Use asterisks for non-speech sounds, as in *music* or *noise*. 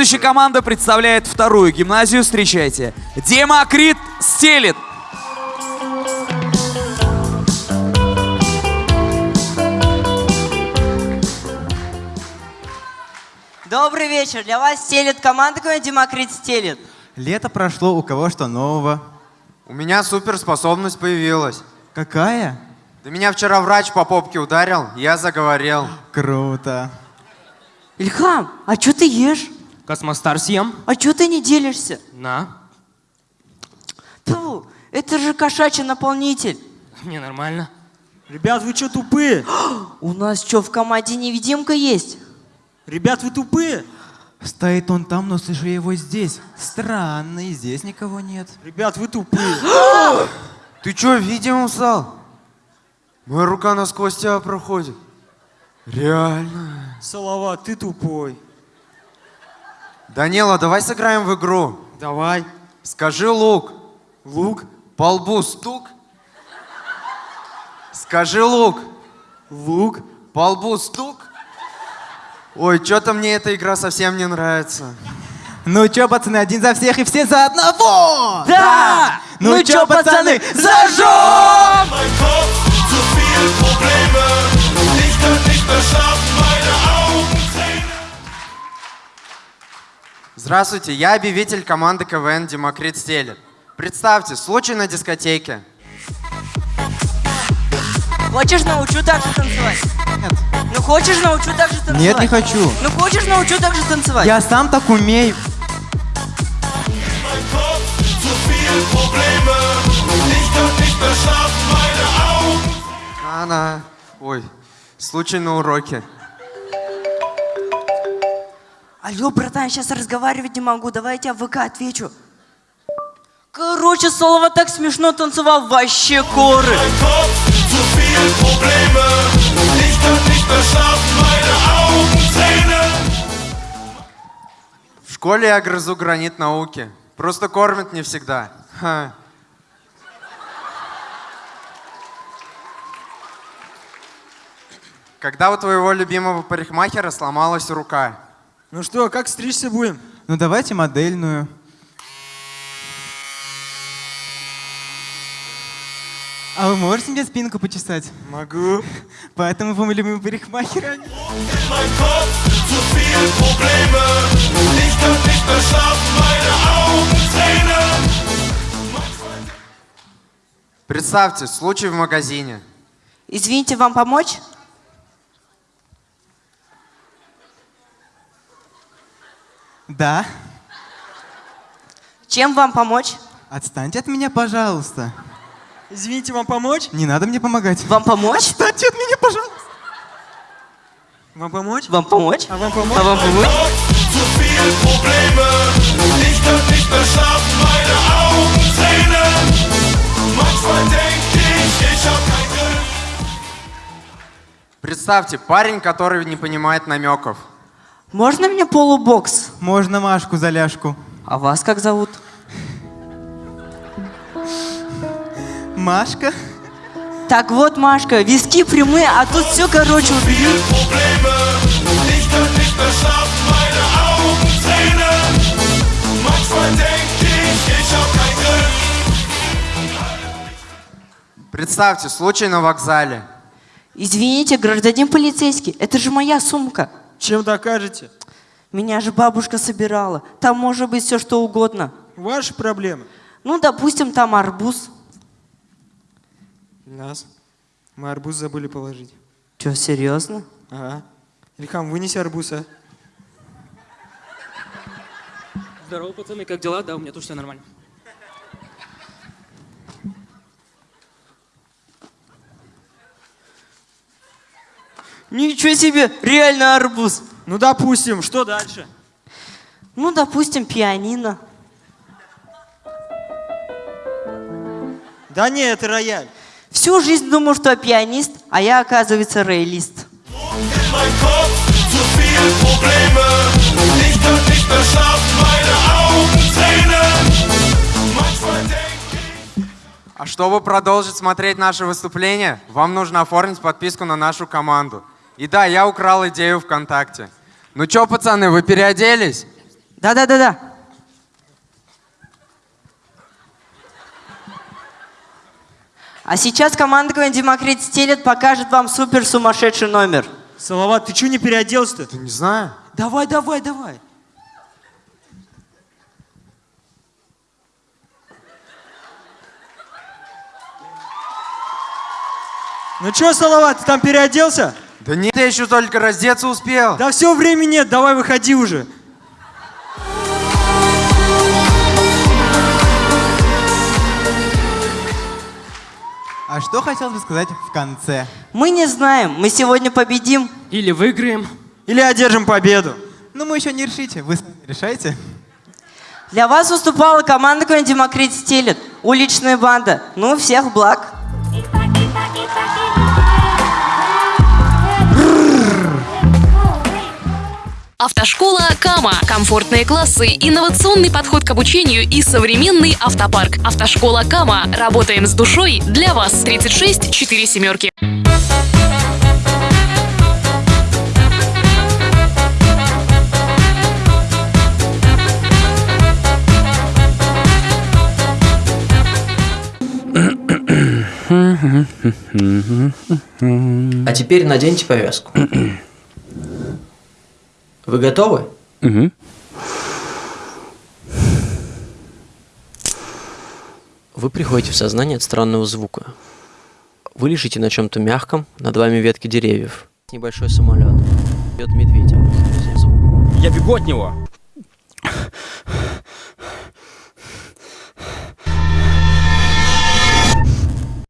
Следующая команда представляет вторую гимназию. Встречайте. Демокрит стелит. Добрый вечер. Для вас стелит команда какой Демокрит стелит. Лето прошло, у кого что нового? У меня суперспособность появилась. Какая? Да меня вчера врач по попке ударил, я заговорил. Круто. Ильхам, а что ты ешь? Космостар съем. А что ты не делишься? На. Фу, это же кошачий наполнитель. Мне нормально. Ребят, вы что тупые? *gasps* У нас что, в команде невидимка есть? Ребят, вы тупые? Стоит он там, но слышу его здесь. Странно, и здесь никого нет. Ребят, вы тупые. *gasps* *gasps* Ты чё, видимым стал? Моя рука насквозь тебя проходит. Реально. Салават, ты тупой. Данила, давай сыграем в игру. Давай. Скажи лук. Лук, По лбу стук. Скажи лук. лук. По лбу стук. Ой, что-то мне эта игра совсем не нравится. Ну чё, пацаны, один за всех и все за одного! Да! Ну, чё, пацаны, зажжем! Здравствуйте, я объявитель команды КВН Демокрит Стелет. Представьте, случай на дискотеке. Хочешь, научу так же танцевать? Нет. Ну хочешь, научу так же танцевать? Нет, не хочу. Ну хочешь, научу так же танцевать? Я сам так умею. Она. Ой, случай на уроке. Алло, братан, сейчас разговаривать не могу, давай я тебе в ВК отвечу. Короче, Солова так смешно танцевал, вообще горы. В школе я грызу гранит науки. Просто кормят не всегда. Ха. Когда у твоего любимого парикмахера сломалась рука? Ну что, как стричься будем? Ну давайте модельную. А вы можете мне спинку почесать? Могу. *laughs* Поэтому вы мой любимый парикмахер. Tränen. Представьте, случай в магазине. Извините, вам помочь? Да. Чем вам помочь? Отстаньте от меня, пожалуйста. Извините, вам помочь? Не надо мне помогать. Вам помочь? Отстаньте от меня, пожалуйста. Вам помочь? Вам помочь? А вам помочь? А вам помочь? Представьте, парень, который не понимает намеков. Можно мне полубокс? Можно Машку за ляжку. А вас как зовут? Машка? Так вот, Машка, виски прямые, а тут все, короче, убери. Представьте, случай на вокзале. Извините, гражданин полицейский, это же моя сумка. Чем докажете? Меня же бабушка собирала. Там может быть все что угодно. Ваши проблемы. Ну, допустим, там арбуз. Нас. Мы арбуз забыли положить. Че, серьезно? Ага. Ильхам, вынеси арбуз, а? Здорово, пацаны, как дела? Да, у меня тоже все нормально. Ничего себе, реально арбуз. Ну, допустим, что дальше? Ну, допустим, пианино. Да не, это рояль. Всю жизнь думал, что я пианист, а я, оказывается, рейлист. А чтобы продолжить смотреть наше выступление, вам нужно оформить подписку на нашу команду. И да, я украл идею ВКонтакте. Ну чё, пацаны, вы переоделись? Да-да-да-да. А сейчас команда КВН Демокрит стелет покажет вам супер сумасшедший номер. Салават, ты что не переоделся-то? Да не знаю. Давай, давай, давай. Ну что, Салават, ты там переоделся? Да нет, я еще только раздеться успел. Да все, времени нет, давай выходи уже. А что хотелось бы сказать в конце? Мы не знаем, мы сегодня победим. Или выиграем. Или одержим победу. Ну, мы еще не решите. Вы сами решайте. Для вас выступала команда КВН Демокрит стелет. Уличная банда. Ну, всех благ. Автошкола Кама. Комфортные классы, инновационный подход к обучению и современный автопарк. Автошкола Кама. Работаем с душой для вас. 36 4 семерки. А теперь наденьте повязку. Вы готовы? Вы приходите в сознание от странного звука. Вы лежите на чем-то мягком, над вами ветки деревьев. Небольшой самолет. Идет медведь. Я бегу от него.